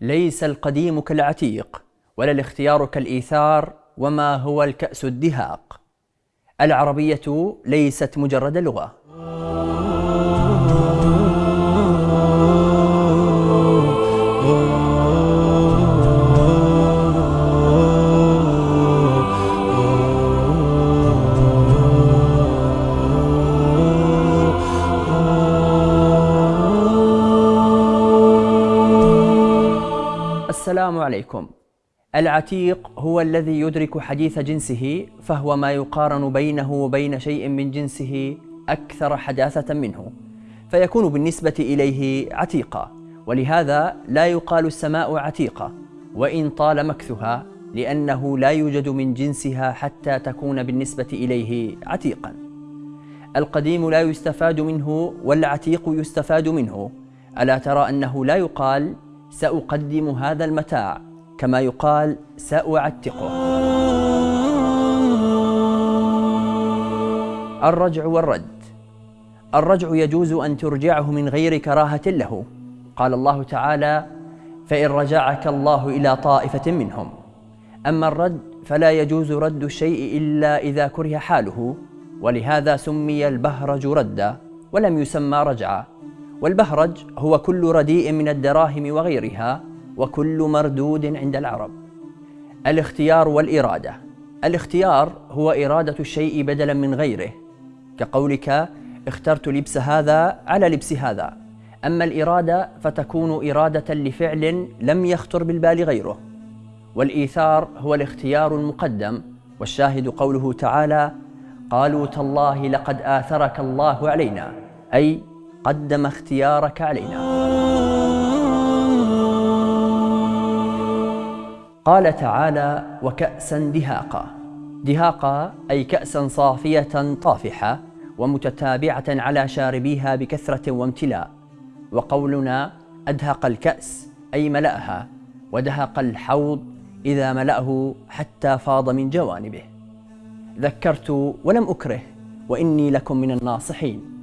ليس القديم كالعتيق ولا الاختيار كالإيثار وما هو الكأس الدهاق. العربية ليست مجرد لغة. السلام عليكم. العتيق هو الذي يدرك حديث جنسه فهو ما يقارن بينه وبين شيء من جنسه أكثر حداثة منه فيكون بالنسبة إليه عتيقا ولهذا لا يقال السماء عتيقة وإن طال مكثها لأنه لا يوجد من جنسها حتى تكون بالنسبة إليه عتيقا. القديم لا يستفاد منه والعتيق يستفاد منه. ألا ترى أنه لا يقال سأقدم هذا المتاع كما يقال سأعتقه. الرجع والرد. الرجع يجوز أن ترجعه من غير كراهة له. قال الله تعالى فإن رجعك الله إلى طائفة منهم. أما الرد فلا يجوز رد الشيء إلا إذا كره حاله ولهذا سمي البهرج ردا ولم يسمى رجعا. والبهرج هو كل رديء من الدراهم وغيرها وكل مردود عند العرب. الاختيار والإرادة. الاختيار هو إرادة الشيء بدلا من غيره. كقولك اخترت لبس هذا على لبس هذا. أما الإرادة فتكون إرادة لفعل لم يخطر بالبال غيره. والإيثار هو الاختيار المقدم. والشاهد قوله تعالى قالوا تالله لقد آثرك الله علينا. أي قدم اختيارك علينا. قال تعالى وكأسا دهاقا. دهاقا أي كأسا صافية طافحة ومتتابعة على شاربيها بكثرة وامتلاء. وقولنا أدهق الكأس أي ملأها. ودهق الحوض إذا ملأه حتى فاض من جوانبه. ذكرت ولم أكره وإني لكم من الناصحين.